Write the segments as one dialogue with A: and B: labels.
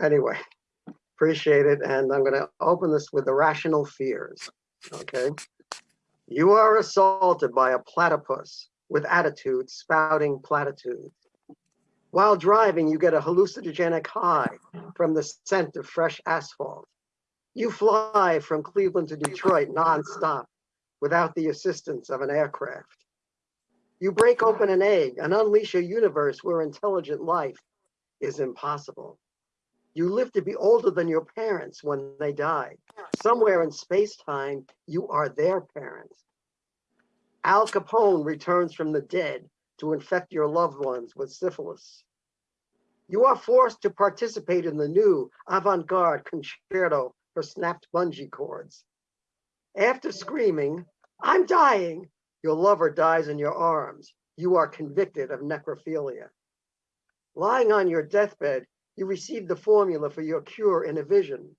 A: Anyway, appreciate it. And I'm going to open this with irrational fears. Okay. You are assaulted by a platypus with attitude spouting platitudes. While driving, you get a hallucinogenic high from the scent of fresh asphalt. You fly from Cleveland to Detroit nonstop without the assistance of an aircraft. You break open an egg and unleash a universe where intelligent life is impossible. You live to be older than your parents when they die. Somewhere in space-time, you are their parents. Al Capone returns from the dead to infect your loved ones with syphilis. You are forced to participate in the new avant-garde concerto for snapped bungee cords. After screaming, I'm dying, your lover dies in your arms. You are convicted of necrophilia. Lying on your deathbed, you receive the formula for your cure in a vision.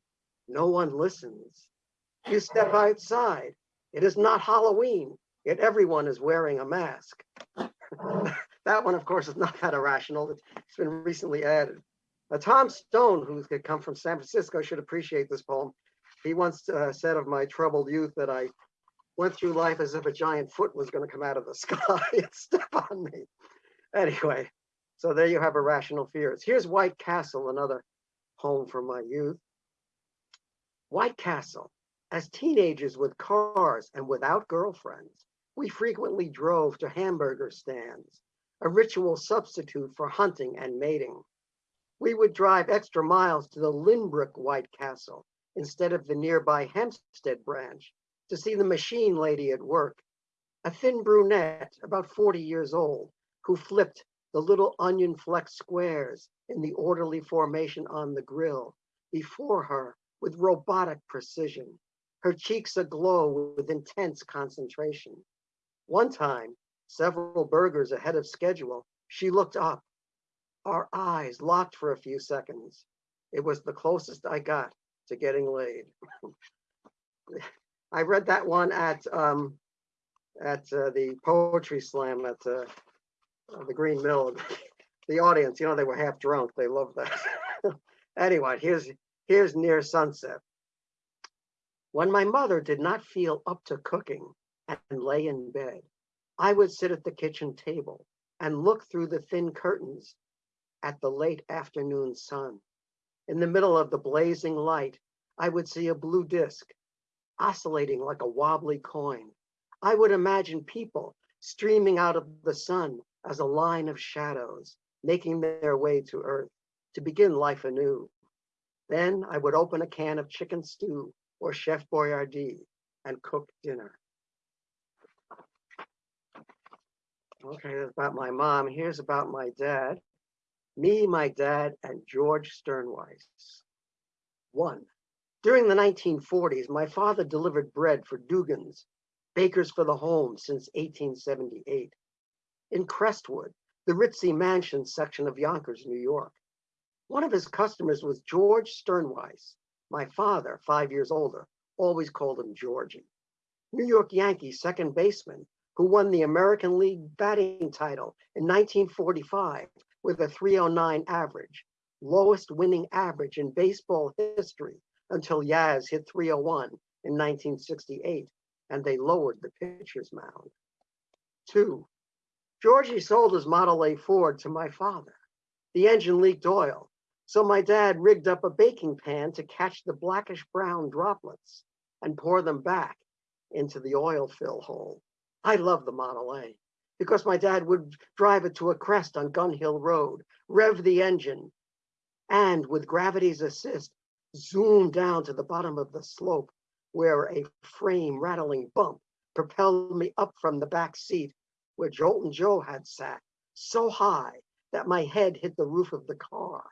A: No one listens. You step outside. It is not Halloween, yet everyone is wearing a mask. that one, of course, is not that irrational. It's been recently added. Uh, Tom Stone, who had come from San Francisco, should appreciate this poem. He once uh, said of my troubled youth that I went through life as if a giant foot was going to come out of the sky and step on me. Anyway, so there you have irrational fears. Here's White Castle, another home from my youth. White Castle, as teenagers with cars and without girlfriends, we frequently drove to hamburger stands, a ritual substitute for hunting and mating. We would drive extra miles to the Lynbrook White Castle instead of the nearby Hempstead branch to see the machine lady at work, a thin brunette about 40 years old who flipped the little onion fleck squares in the orderly formation on the grill before her with robotic precision, her cheeks aglow with intense concentration. One time, several burgers ahead of schedule, she looked up. Our eyes locked for a few seconds. It was the closest I got to getting laid. I read that one at um, at uh, the poetry slam at uh, the Green Mill. the audience, you know, they were half drunk. They loved that. anyway, here's here's near sunset. When my mother did not feel up to cooking and lay in bed, I would sit at the kitchen table and look through the thin curtains at the late afternoon sun. In the middle of the blazing light, I would see a blue disk oscillating like a wobbly coin. I would imagine people streaming out of the sun as a line of shadows, making their way to earth to begin life anew. Then I would open a can of chicken stew or Chef Boyardee and cook dinner. Okay, that's about my mom. Here's about my dad. Me, my dad, and George Stirnweiss. One, during the 1940s, my father delivered bread for Dugan's, Bakers for the Home since 1878. In Crestwood, the ritzy mansion section of Yonkers, New York. One of his customers was George Stirnweiss. My father, five years older, always called him Georgie. New York Yankees second baseman who won the American League batting title in 1945 with a 309 average, lowest winning average in baseball history until Yaz hit 301 in 1968 and they lowered the pitcher's mound. Two, Georgie sold his Model A Ford to my father. The engine leaked oil, so my dad rigged up a baking pan to catch the blackish brown droplets and pour them back into the oil fill hole. I love the Model A because my dad would drive it to a crest on Gun Hill Road, rev the engine, and with gravity's assist, zoom down to the bottom of the slope where a frame rattling bump propelled me up from the back seat where Joltin' Joe had sat, so high that my head hit the roof of the car,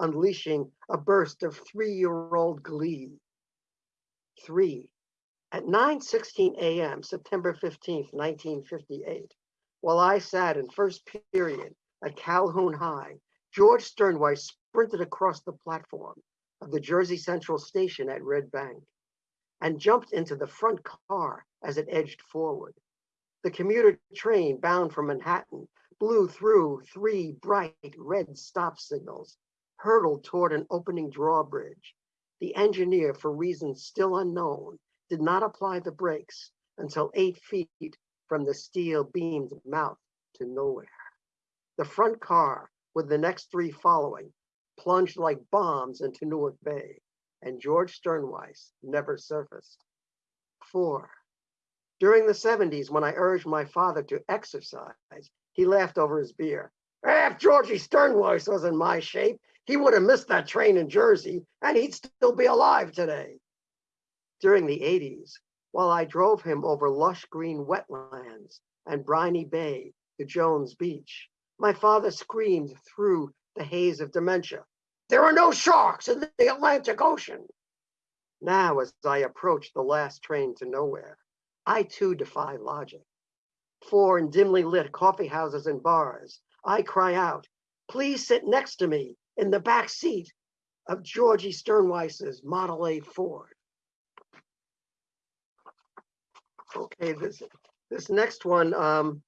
A: unleashing a burst of three-year-old glee. Three, at 9.16 a.m., September 15, 1958, while I sat in first period at Calhoun High, George Stirnweiss sprinted across the platform of the Jersey Central station at Red Bank and jumped into the front car as it edged forward. The commuter train bound for Manhattan blew through three bright red stop signals hurtled toward an opening drawbridge. The engineer, for reasons still unknown, did not apply the brakes until eight feet from the steel beamed mouth to nowhere. The front car, with the next three following, plunged like bombs into Newark Bay, and George Stirnweiss never surfaced. Four. During the 70s, when I urged my father to exercise, he laughed over his beer. If Georgie Stirnweiss was in my shape, he would have missed that train in Jersey and he'd still be alive today. During the 80s, while I drove him over lush green wetlands and briny bay to Jones Beach, my father screamed through the haze of dementia, there are no sharks in the Atlantic Ocean. Now, as I approached the last train to nowhere, I too defy logic. For in dimly lit coffee houses and bars, I cry out, please sit next to me in the back seat of Georgie Stirnweiss's Model A Ford. Okay, this this next one, um,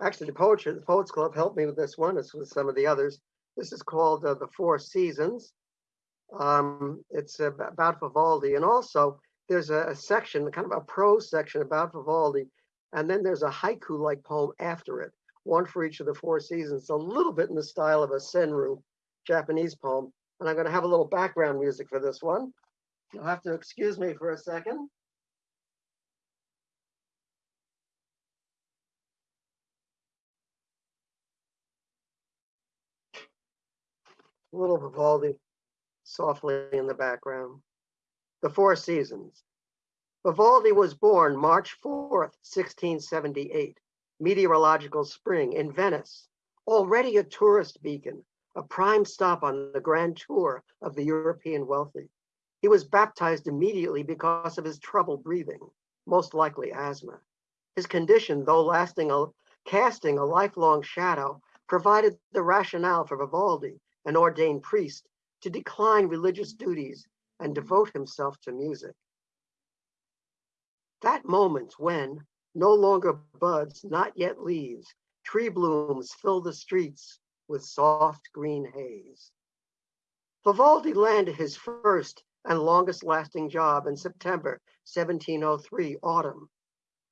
A: actually the poetry, the Poets Club helped me with this one, as with some of the others. This is called uh, The Four Seasons. Um, it's about Vivaldi, and also there's a, a section, kind of a prose section about Vivaldi, and then there's a haiku-like poem after it, one for each of the four seasons, a little bit in the style of a senryu, Japanese poem. And I'm going to have a little background music for this one. You'll have to excuse me for a second. A little Vivaldi softly in the background. The Four Seasons. Vivaldi was born March 4th, 1678, meteorological spring in Venice, already a tourist beacon, a prime stop on the grand tour of the European wealthy. He was baptized immediately because of his trouble breathing, most likely asthma. His condition, though lasting a, casting a lifelong shadow, provided the rationale for Vivaldi an ordained priest, to decline religious duties and devote himself to music. That moment when, no longer buds, not yet leaves, tree blooms fill the streets with soft green haze. Vivaldi landed his first and longest lasting job in September 1703 autumn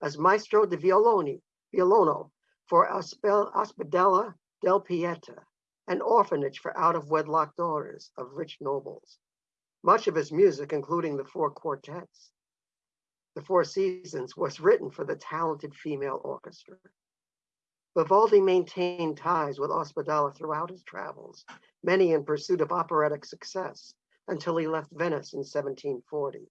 A: as Maestro di Violoni, Violono for Ospedale della Pietà, an orphanage for out-of-wedlock daughters of rich nobles. Much of his music, including the four quartets, the Four Seasons, was written for the talented female orchestra. Vivaldi maintained ties with Ospedale throughout his travels, many in pursuit of operatic success, until he left Venice in 1740.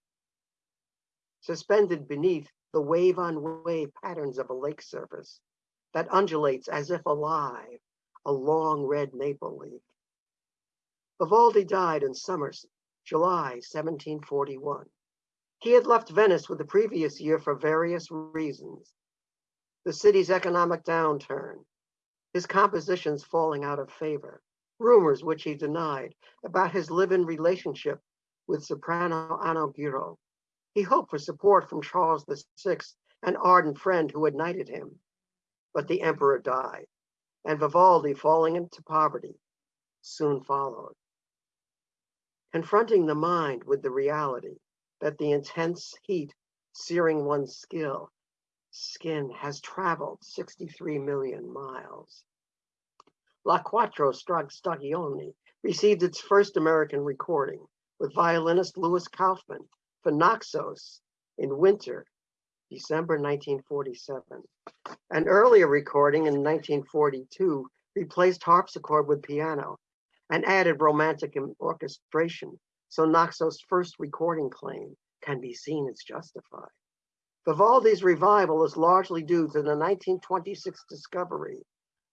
A: Suspended beneath the wave-on-wave patterns of a lake surface that undulates as if alive a long red maple leaf. Vivaldi died in summer, July 1741. He had left Venice with the previous year for various reasons. The city's economic downturn, his compositions falling out of favor, rumors which he denied about his live-in relationship with soprano Anna Girò. He hoped for support from Charles VI, an ardent friend who had knighted him, but the emperor died and Vivaldi falling into poverty soon followed. Confronting the mind with the reality that the intense heat searing one's skill, skin has traveled 63 million miles. La Quattro Stagioni received its first American recording with violinist Louis Kaufman for Naxos in winter December 1947. An earlier recording in 1942 replaced harpsichord with piano and added romantic orchestration, so Naxos' first recording claim can be seen as justified. Vivaldi's revival is largely due to the 1926 discovery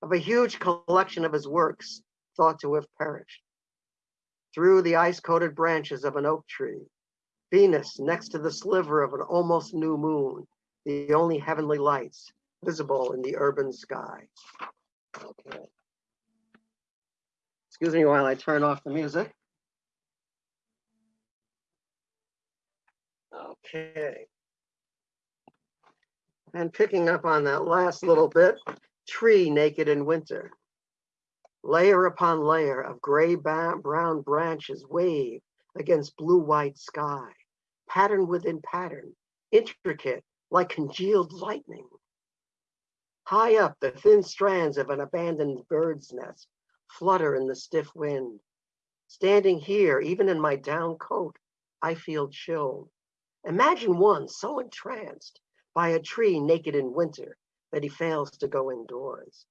A: of a huge collection of his works thought to have perished. Through the ice-coated branches of an oak tree, Venus next to the sliver of an almost new moon, the only heavenly lights visible in the urban sky. Okay. Excuse me while I turn off the music. Okay. And picking up on that last little bit, tree naked in winter. Layer upon layer of gray brown branches wave against blue-white sky, pattern within pattern, intricate like congealed lightning. High up, the thin strands of an abandoned bird's nest flutter in the stiff wind. Standing here, even in my down coat, I feel chilled. Imagine one so entranced by a tree naked in winter that he fails to go indoors.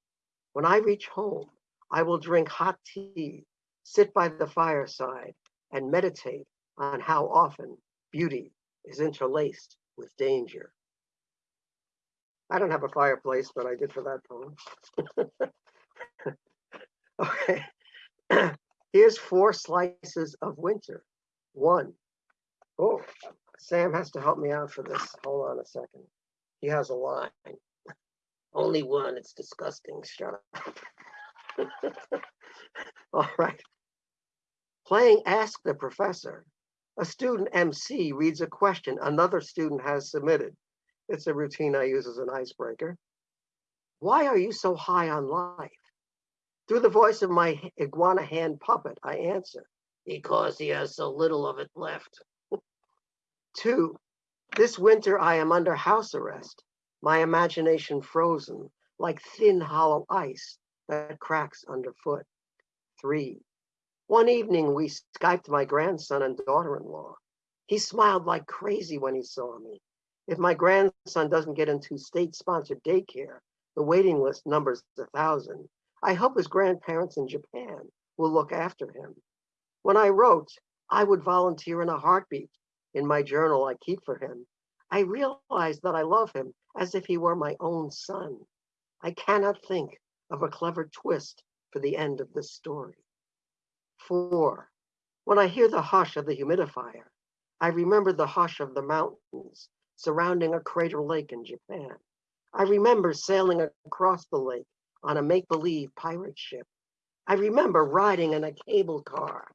A: When I reach home, I will drink hot tea, sit by the fireside, and meditate on how often beauty is interlaced with danger. I don't have a fireplace, but I did for that poem. okay. Here's four slices of winter. One. Oh, Sam has to help me out for this. Hold on a second. He has a line. Only one. It's disgusting. Shut up. All right. Playing Ask the Professor. A student MC reads a question another student has submitted. It's a routine I use as an icebreaker. Why are you so high on life? Through the voice of my iguana hand puppet, I answer, because he has so little of it left. Two, this winter I am under house arrest, my imagination frozen like thin hollow ice that cracks underfoot. Three, one evening we Skyped my grandson and daughter-in-law. He smiled like crazy when he saw me. If my grandson doesn't get into state-sponsored daycare, the waiting list numbers a thousand. I hope his grandparents in Japan will look after him. When I wrote, I would volunteer in a heartbeat in my journal I keep for him. I realized that I love him as if he were my own son. I cannot think of a clever twist for the end of this story. Four, when I hear the hush of the humidifier, I remember the hush of the mountains surrounding a crater lake in Japan. I remember sailing across the lake on a make-believe pirate ship. I remember riding in a cable car,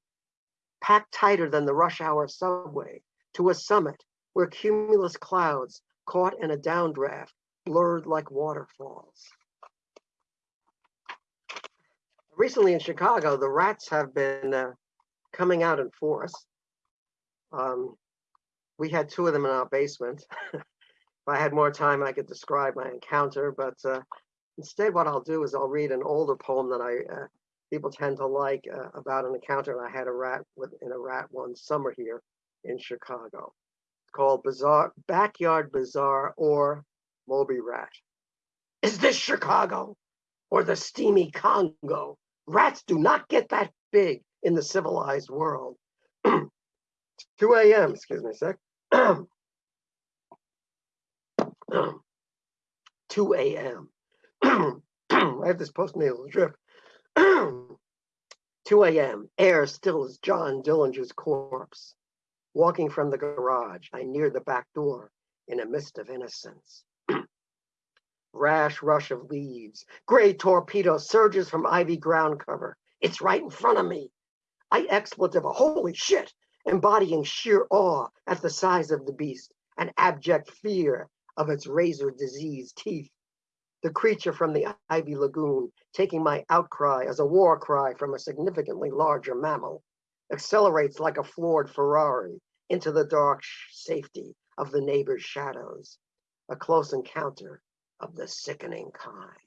A: packed tighter than the rush hour subway, to a summit where cumulus clouds caught in a downdraft blurred like waterfalls. Recently in Chicago, the rats have been uh, coming out in force. Um, we had two of them in our basement. if I had more time, I could describe my encounter, but uh, instead what I'll do is I'll read an older poem that I uh, people tend to like uh, about an encounter I had a rat with in a rat one summer here in Chicago. It's called Bizarre Backyard Bazaar or Moby Rat. Is this Chicago or the steamy Congo? Rats do not get that big in the civilized world. 2 a.m., excuse me a sec. 2 a.m. I have this postnasal drip. 2 a.m. Air still as John Dillinger's corpse. Walking from the garage, I near the back door in a mist of innocence. Rash rush of leaves. Gray torpedo surges from ivy ground cover. It's right in front of me. I expletive a holy shit embodying sheer awe at the size of the beast and abject fear of its razor diseased teeth. The creature from the Ivy Lagoon, taking my outcry as a war cry from a significantly larger mammal, accelerates like a floored Ferrari into the dark safety of the neighbor's shadows. A close encounter of the sickening kind.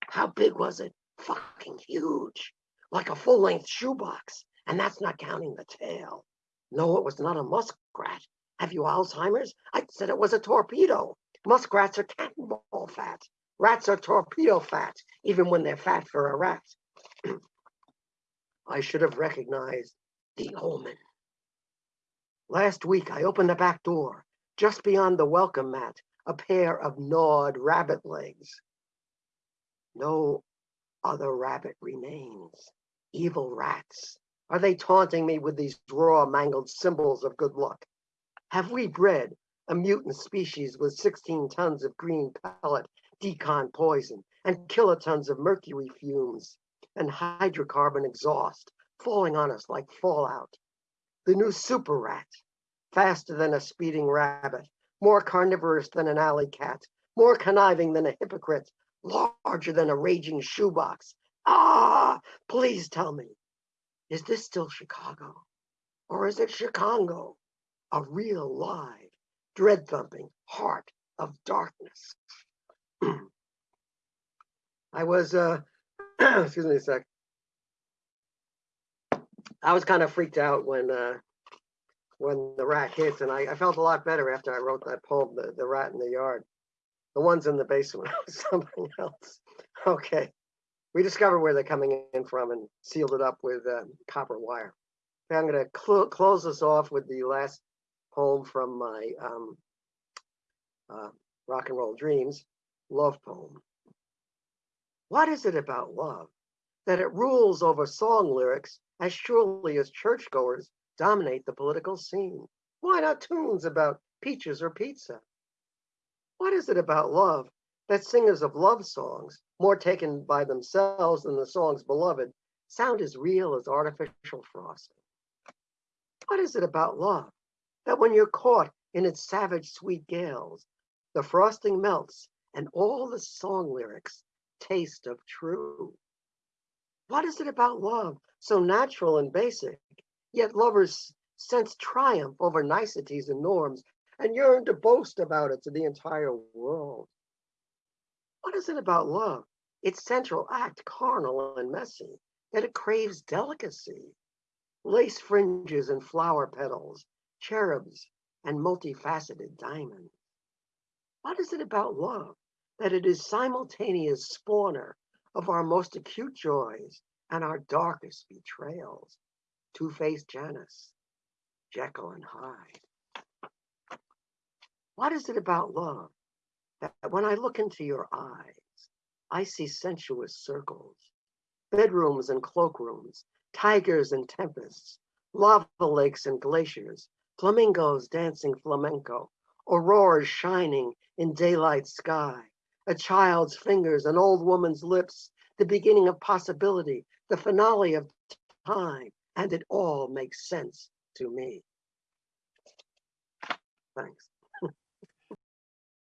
A: How big was it? Fucking huge, like a full length shoebox. And that's not counting the tail. No, it was not a muskrat. Have you Alzheimer's? I said it was a torpedo. Muskrats are cannonball fat. Rats are torpedo fat, even when they're fat for a rat. I should have recognized the omen. Last week, I opened the back door. Just beyond the welcome mat, a pair of gnawed rabbit legs. No other rabbit remains. Evil rats are they taunting me with these raw, mangled symbols of good luck? Have we bred a mutant species with 16 tons of green pellet d-CON poison and kilotons of mercury fumes and hydrocarbon exhaust falling on us like fallout? The new super rat, faster than a speeding rabbit, more carnivorous than an alley cat, more conniving than a hypocrite, larger than a raging shoebox. Ah, please tell me, is this still Chicago? Or is it Chicago? A real live, dread thumping heart of darkness. I was, uh, excuse me a sec. I was kind of freaked out when uh, when the rat hits, and I, I felt a lot better after I wrote that poem, the, the rat in the yard. The ones in the basement something else. Okay. We discovered where they're coming in from and sealed it up with uh, copper wire. Okay, I'm going to cl close this off with the last poem from my um, uh, Rock and Roll Dreams love poem. What is it about love that it rules over song lyrics as surely as churchgoers dominate the political scene? Why not tunes about peaches or pizza? What is it about love that singers of love songs, more taken by themselves than the song's beloved, sound as real as artificial frosting? What is it about love that when you're caught in its savage sweet gales, the frosting melts and all the song lyrics taste of true. What is it about love so natural and basic, yet lovers sense triumph over niceties and norms and yearn to boast about it to the entire world? What is it about love, its central act carnal and messy, that it craves delicacy? Lace fringes and flower petals, cherubs and multifaceted diamonds. What is it about love that it is simultaneous spawner of our most acute joys and our darkest betrayals. Two-faced Janus, Jekyll and Hyde. What is it about love that when I look into your eyes, I see sensuous circles, bedrooms and cloakrooms, tigers and tempests, lava lakes and glaciers, flamingos dancing flamenco, auroras shining in daylight sky, a child's fingers, an old woman's lips, the beginning of possibility, the finale of time, and it all makes sense to me. Thanks.